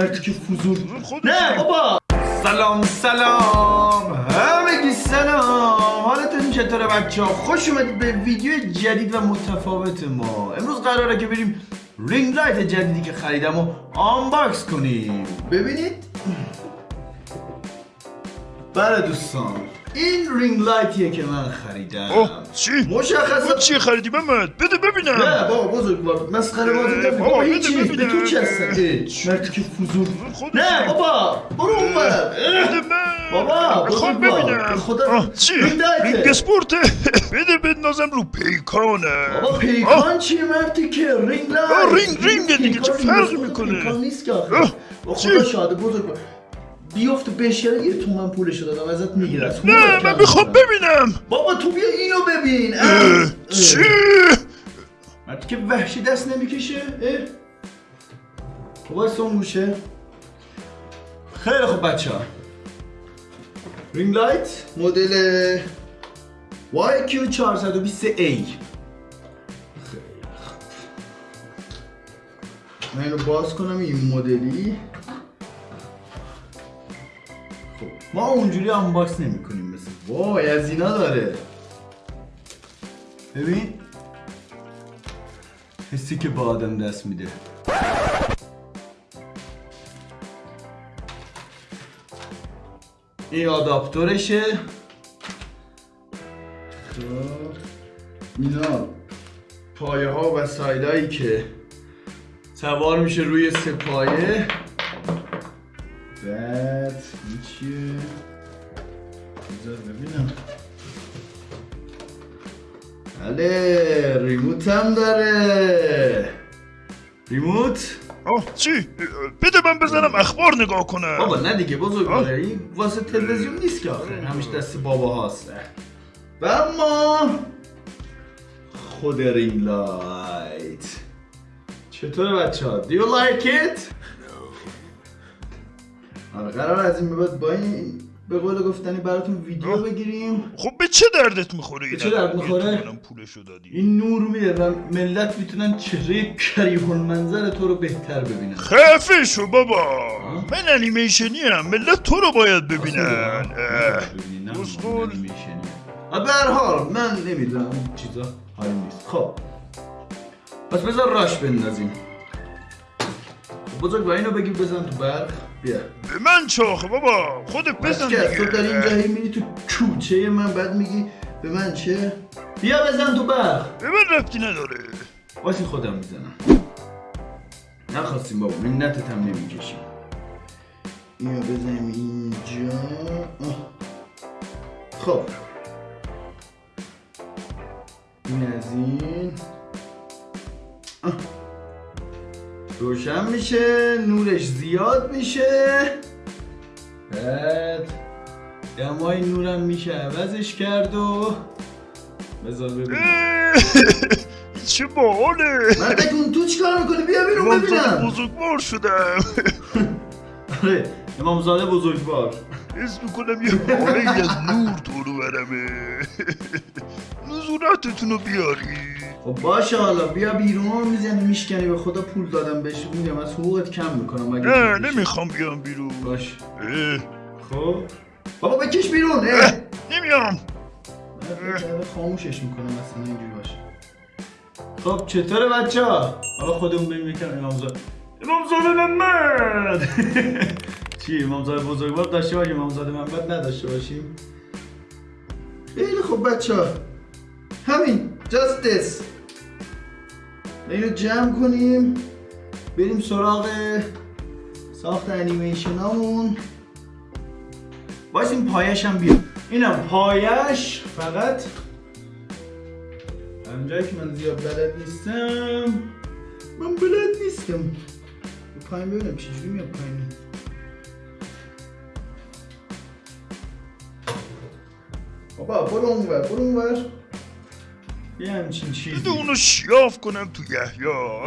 که فضول نه بابا! سلام سلام. همگی سلام. حالتون چطوره بچه ها؟ خوش اومدید به ویدیو جدید و متفاوت ما. امروز قراره که بریم ring light جدیدی که خریدم و unbox کنیم. ببینید؟ بله دوستان. این ring light یه که من خریدم. اوه چی؟ مشخصا تو چی خریدی محمد؟ بده نه ببینم بابا بزرگوار مسخره بازی نکن بابا، بده هیچی به ببینم. تو چه هستن مرتیکه فضول. نه بابا برو اون بر بده من. بابا، بزرگوار. ببینم. خدا. چی؟ رینگ. رینگ اسپورته بده بندازم رو پیکانه بابا پیکان چیه مرتیکه؟ ring light رینگ- رینگه دیگه، چه فرقی رینگ می‌کنه؟ پیکان نیست که چی؟ خدا شاده بزرگ بیفت بشکنه یه تومن پولش دادم ازت می‌گیرم. نه من می‌خوام ببینم. بابا تو بیا اینو ببین. چی؟ مرتیکه وحشی دست نمی‌کشه اه. بابا اون گوشه خیلی خوب بچه ها. ring light مدل YQ420A من اینو باز کنم این مدلی. ما اونجوری unbox نمی کنیم مثل وای از اینا داره. ببین. حسی که با آدم دست میده. این آداپتورشه خب. اینا پایه ها و سایدایی که سوار میشه روی سه پایه. بعد این چیه بذار ببینم بله remote هم داره remote آه چی؟ بده من بزنم اخبار نگاه کنم بابا نه دیگه بزرگ آه. این واسه تلویزیون نیست که آخه همیشه دست بابا هاست و اما خود ring light چطوره بچه ها؟ Do you like it؟ آره قرار از این به بعد با این به قول گفتنی براتون ویدیو. بگیریم. خب به چه دردت می‌خوره به چه درد می‌خوره؟ پولشو دادی. این نور میده و ملت می‌تونن چهره کریه المنظر تو رو بهتر ببینن. خفه شو بابا من انیمیشنی هم ملت تو رو باید ببینن. اه. اسطول. به هر حال من نمی‌دونم. این چیزا حال نیست. خب. پس بذار راش بندازیم. بزرگ و اینو بگیر بزن تو برق. بیا. به من چاخه بابا خودت بزن که تو داری اینجا دیگه هی میری تو کوچه من بعد میگی به من چه؟ بیا بزن تو برق. به من ربطی نداره. واسه خودم می‌زنم. نخواستیم بابا منتت هم نمی‌کشیم. اینو بزنیم اینجا. آه. خب. این از این. آه. روشن میشه نورش زیاد میشه. بعد دمای نورم میشه عوضش کرد و بذار ببینم. چه باحاله. مردک اون تو چیکار می‌کنی؟ بیا بیرون ببینم. بزرگوار شدم آره امامزاده بزرگوار. حس می‌کنم یه حاله از نور تو رو برمه. نزورتتون رو بیاری خب باشه حالا بیا بیرون می‌زنی میشکنی به خدا پول دادم بهش میگم از حقوقت کم می‌کنم اگه نه. نمی‌خوام بیام بیرون. باش. خب؟ بابا بکش بیرون اه. نمیام. خاموشش می‌کنم اصلا اینجوری باشه. خب چطوره بچه ها؟ حالا خودمون بریم یکم امامزاده امامزاده محمد! چی امامزاده بزرگوار داشته باشیم امامزاده محمد نداشته باشیم؟ خیلی خوب بچه ها. همین this اینو جمع کنیم. بریم سراغ ساخت انیمیشن هامون باید این پایش هم بیاد. اینم پایش فقط. همجایی که من زیاد بلد نیستم. من بلد نیستم. پایین ببینم چجوری میاد پایین. بابا برو اونور برو اونور. یه همچین چیزی. بده اونو شیاف کنم تو یحیا.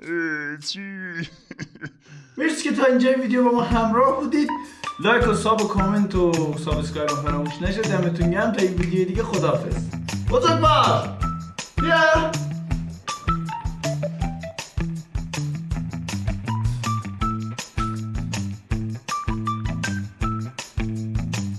اه، چی؟ مرسی که تا اینجا ویدیو با ما همراه بودید. لایک و sub و کامنت و subscribe فراموش نشه دمتون گرم. تا این ویدیو دیگه خدافظ بیا